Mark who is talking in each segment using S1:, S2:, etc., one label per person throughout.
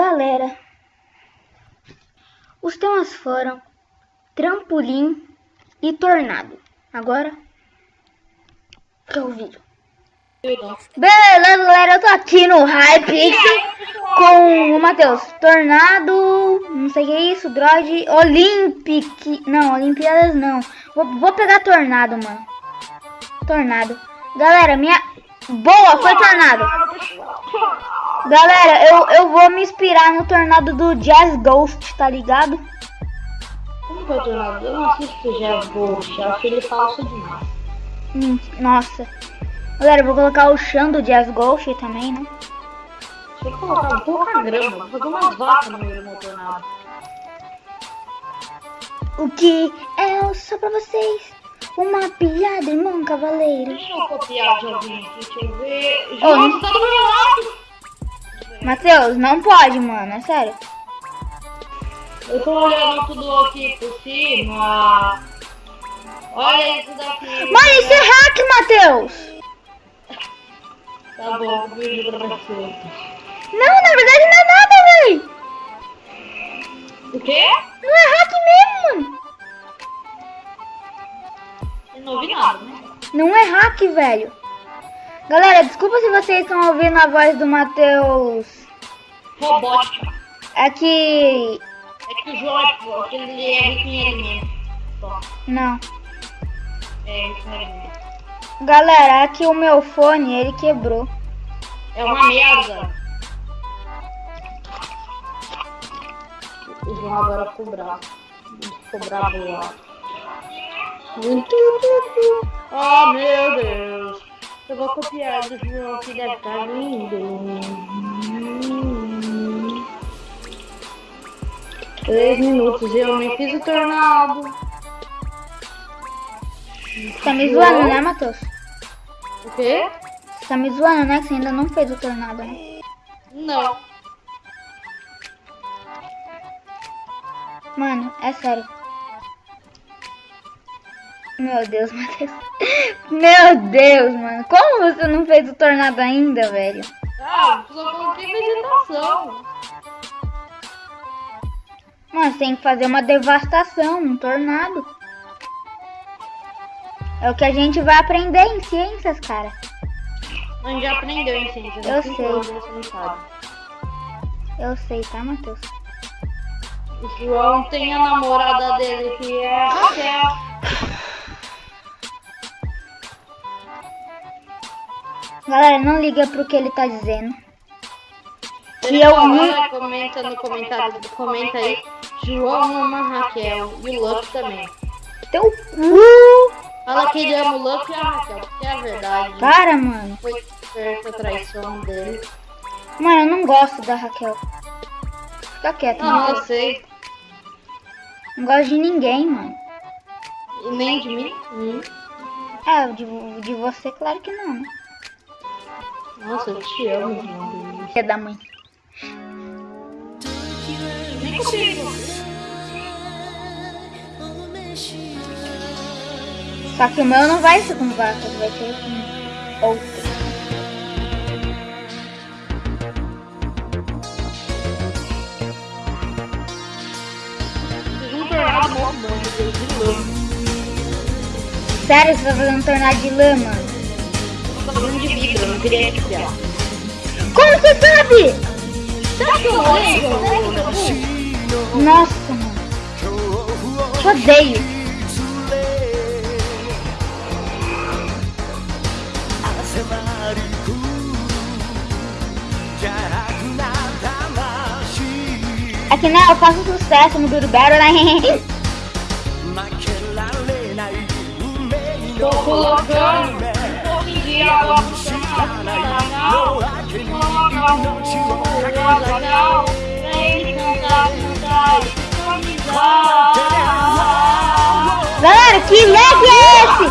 S1: Galera, os temas foram trampolim e tornado. Agora, para o vídeo. Beleza, galera, eu tô aqui no Hype com o Matheus. Tornado, não sei o que é isso, Droid, Olympic, não, Olimpíadas não. Vou, vou pegar Tornado, mano. Tornado. Galera, minha... Boa, foi Tornado. Galera, eu, eu vou me inspirar no Tornado do Jazz Ghost, tá ligado?
S2: Como que é o Tornado? Eu não assisto Jazz Ghost, eu acho ele falso demais.
S1: Hum, nossa. Galera, eu vou colocar o chão do Jazz Ghost também, né?
S2: Deixa eu colocar um pouco a grama, vou fazer umas vacas no meio do meu tornado.
S1: O que é só pra vocês? Uma piada, irmão cavaleiro.
S2: Deixa eu copiar de alguém aqui, deixa eu ver. João, você tá do meu lado!
S1: Matheus, não pode, mano, é sério.
S2: Eu tô olhando tudo aqui por cima. Olha isso daqui.
S1: Mano, isso é hack, Matheus!
S2: Tá bom, vídeo pra você.
S1: Não, na verdade não é nada, velho!
S2: O quê?
S1: Não é hack mesmo, mano!
S2: Eu não ouvi nada, né?
S1: Não é hack, velho. Galera, desculpa se vocês estão ouvindo a voz do Matheus.
S2: Robótica.
S1: É que.
S2: É que o João é forte, ele é rico em.
S1: Não.
S2: É rico em.
S1: Galera, aqui o meu fone, ele quebrou.
S2: É uma merda. O João agora ficou bravo. Ficou bravo lá. Oh meu Deus. Eu vou copiar do João que deve estar lindo. Três minutos e eu nem fiz o tornado.
S1: Tá me zoando, né, Matheus?
S2: O quê?
S1: Tá me zoando, né? Que você ainda não fez o tornado, né?
S2: Não.
S1: Mano, é sério. Meu Deus, Matheus. Meu Deus, mano. Como você não fez o tornado ainda, velho?
S2: Ah, só coloquei vegetação.
S1: Mano, você tem que fazer uma devastação, um tornado. É o que a gente vai aprender em ciências, cara.
S2: A gente já aprendeu em ciência.
S1: Eu sei. Eu sei, tá, Matheus?
S2: O João tem a namorada dele que é a Raquel.
S1: Galera, não liga pro que ele tá dizendo. E eu
S2: fala, comenta no comentário, comenta aí. João ama Raquel e o Luck também.
S1: Teu cu!
S2: Fala que ele ama o Luck e a Raquel, porque é a verdade.
S1: Para, mano.
S2: Foi certa traição dele.
S1: Mano, eu não gosto da Raquel. Fica quieto,
S2: Não, eu sei.
S1: Não gosto de ninguém, mano.
S2: E nem de mim. Hum.
S1: É, de, de você, claro que não, né?
S2: Nossa, eu te amo, João.
S1: Filha da mãe.
S2: Nem consigo.
S1: Só que o meu não vai ser com vacas, vai ser com outro.
S2: Mano, lama.
S1: Sério, você tá fazendo um tornado de lã,
S2: não copiar.
S1: Como você sabe?
S2: Será que eu?
S1: Nossa, mano. Te odeio. É que né, eu faço sucesso no Duro Battle, né?
S2: Tô colocando um pouquinho de água
S1: Galera, que lag é esse?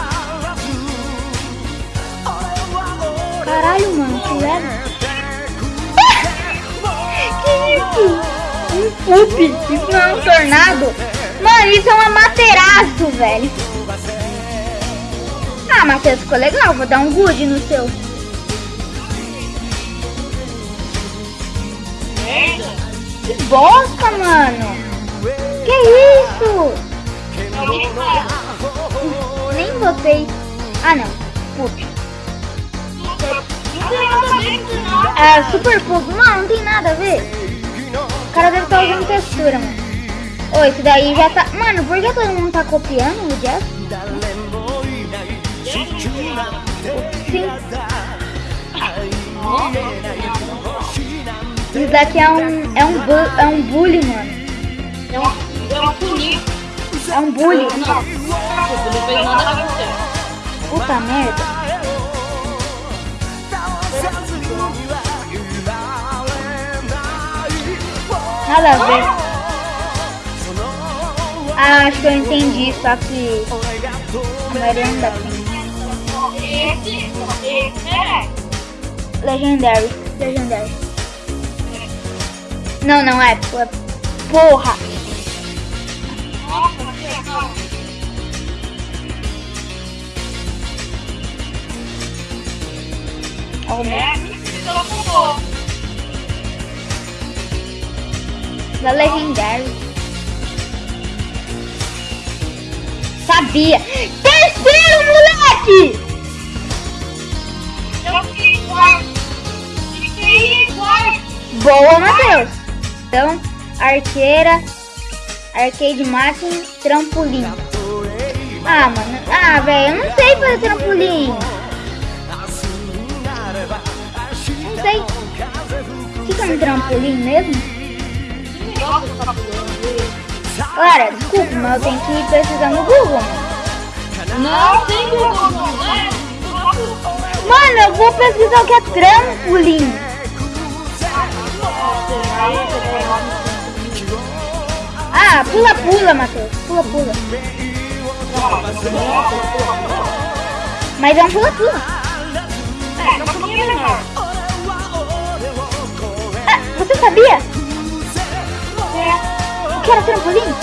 S1: Caralho, mano, que lag. que isso? Um poop. Isso não é um tornado. Mano, isso é um amateraço, velho. Ah, Matheus, ficou legal. Vou dar um good no seu. Bosta, mano! Que isso? Nem botei. Ah, não. Pup. É, super pup. Mano, não tem nada a ver. O cara deve estar usando textura, mano. Ô, daí já tá... Mano, por que todo mundo tá copiando o Jeff? Sim. Isso daqui é um, é um, bu é um bully, mano.
S2: É um, é um pulinho.
S1: É um bully.
S2: Não, não fez nada com você.
S1: Puta merda. Nada a ver. Ah, acho que eu entendi, só que a maioria não dá pra
S2: esse é.
S1: Legendary. Legendary. Não, não é. é porra. Arrumou.
S2: É.
S1: Da Legendary. Sabia. Terceiro, moleque!
S2: Eu fiquei quarto. Fiquei quarto.
S1: Boa, Matheus. Então, arqueira, arcade máquina, trampolim. Ah, mano. Ah, velho, eu não sei fazer trampolim. Não sei. O que que é um trampolim mesmo? Galera, desculpa, mas eu tenho que pesquisar no Google.
S2: Não tem Google, não, né?
S1: Mano, eu vou pesquisar o que é trampolim. Ah, pula, pula, Matheus. Pula, pula. Mas é um pula, pula.
S2: É, podia menor.
S1: Ah, você sabia? O que era trampolim?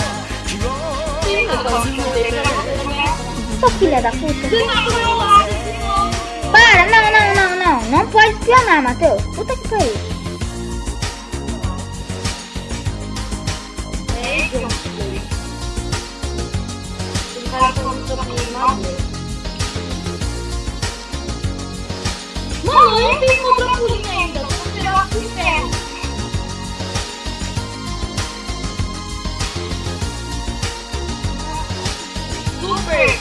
S2: Tô
S1: Sua filha da puta.
S2: Lado,
S1: Para, não, não, não, não. Não pode espionar, Matheus. Puta que pariu.
S2: Não tenho um trampolim ainda. Vou tirar o inferno. Super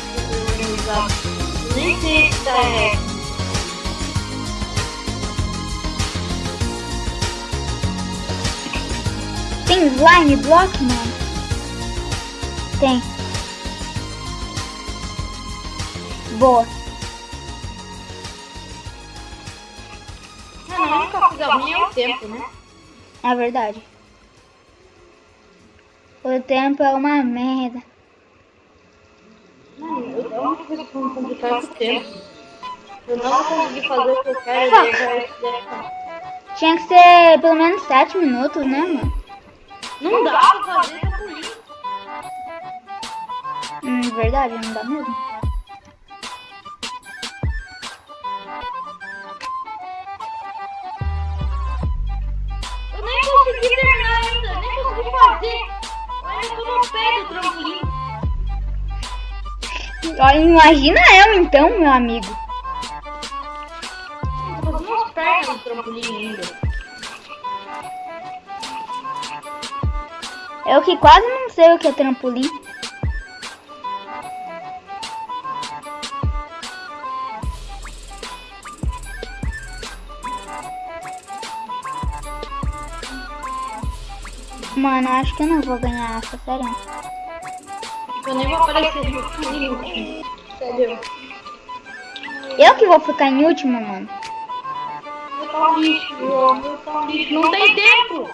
S2: organizado. Nem sei se tá.
S1: Tem slime block, mano? Tem. Boa.
S2: Mano, a única coisa ruim é o tempo, né?
S1: É verdade. O tempo é uma merda.
S2: Mano, a única coisa que vai complicar o tempo. Eu não vou conseguir fazer o que eu quero e isso dessa.
S1: Tinha que ser pelo menos 7 minutos, né, mano?
S2: Não dá pra fazer trampolim.
S1: Hum, verdade, não dá mesmo.
S2: Fazer. Olha, do trampolim.
S1: Imagina eu então, meu amigo.
S2: Trampolim ainda.
S1: Eu que quase não sei o que é trampolim. Mano, acho que eu não vou ganhar essa, sério.
S2: Eu nem vou aparecer no trampolim. Sério.
S1: Eu que vou ficar em último, mano.
S2: Lixo, lixo. Não tem tempo.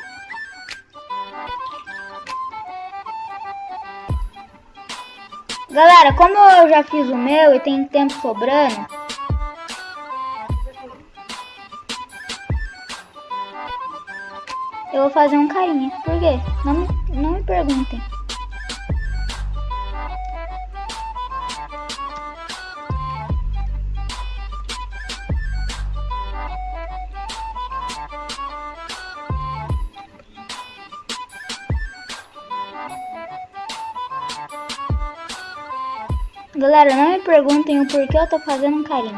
S1: Galera, como eu já fiz o meu e tem tempo sobrando, Eu vou fazer um carinha. Por quê? Não me, não me perguntem. Galera, não me perguntem o porquê eu tô fazendo um carinho.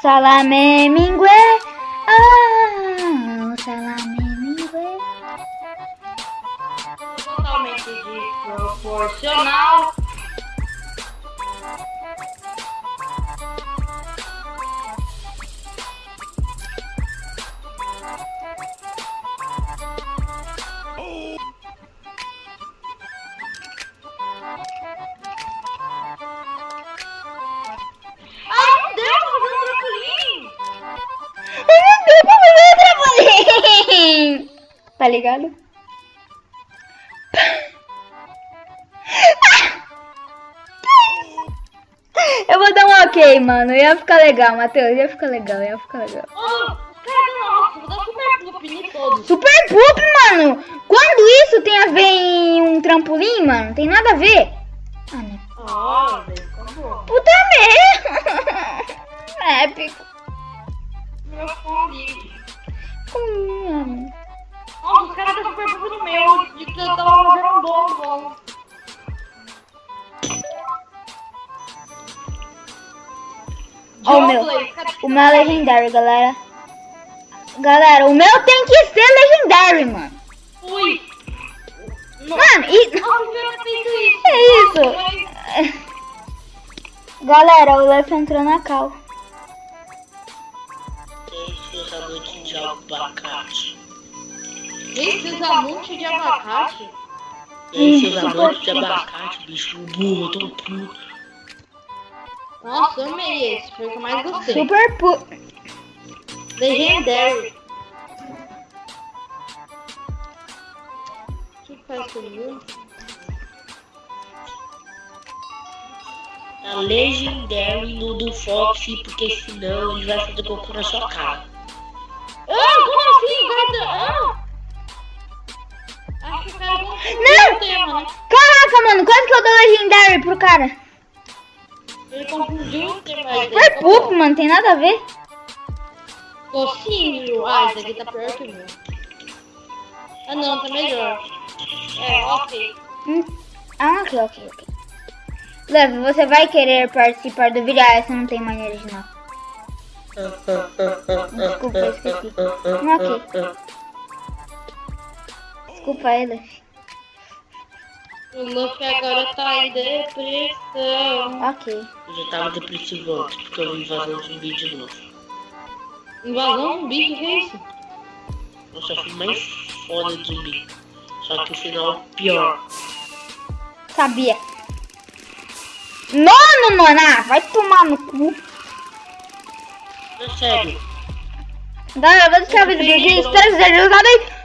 S1: Salame mingue. Ah, salame mingue.
S2: Totalmente desproporcional.
S1: Tá ligado? Eu vou dar um ok, mano. Ia ficar legal, Matheus. Ia ficar legal, ia ficar legal.
S2: Cara, nossa, super poop em todos.
S1: Super poop, mano. Quando isso tem a ver em um trampolim, mano? Tem nada a ver. Ah, né?
S2: Ah.
S1: Puta merda. Épico.
S2: Meu fone.
S1: Hum,
S2: Nossa, os caras estão no meu. De que eu tava fazendo um bom, bom.
S1: Ó, o meu. O meu é legendário, galera. Galera, o meu tem que ser legendário, mano.
S2: Ui.
S1: Mano, e...
S2: Nossa, eu tinha feito isso.
S1: É isso. Galera, o Lef entrou na cal.
S3: Seus amantes de abacate.
S2: Usa monte de abacate.
S3: E seus amantes de abacate, bicho, burro, eu tô puto.
S2: Nossa, eu amei esse. Foi o que eu mais gostei.
S1: Super pu...
S2: Legendary. O que faz comigo?
S3: Tá Legendary no do Foxy, porque senão ele vai fazer cocô na sua cara.
S2: Ah, como assim? Guarda... Ah! Não tema, né?
S1: Caraca, mano, quase que eu dou legendário pro cara.
S2: Ele confundiu o tema.
S1: Super poop, mano, tem nada a ver.
S2: Docinho. Ah, esse aqui tá pior que o meu. Ah, não, tá melhor. É, ok.
S1: Hum. Ah, ok, ok, ok. Lev, você vai querer participar do vídeo? Ah, essa não tem maneira de não. Desculpa, esqueci. Ok. Desculpa Lev.
S2: O Luffy agora tá em depressão.
S1: Ok.
S3: Eu já tava depressivo antes, porque eu vi invasão zumbi de novo.
S2: Invasão zumbi, que que é isso?
S3: Eu só fui mais foda de zumbi. Só que o final pior.
S1: Sabia. Nono, mano. Ah, vai tomar no cu.
S3: É sério.
S1: Galera, eu vou deixar o vídeo por aqui. Espero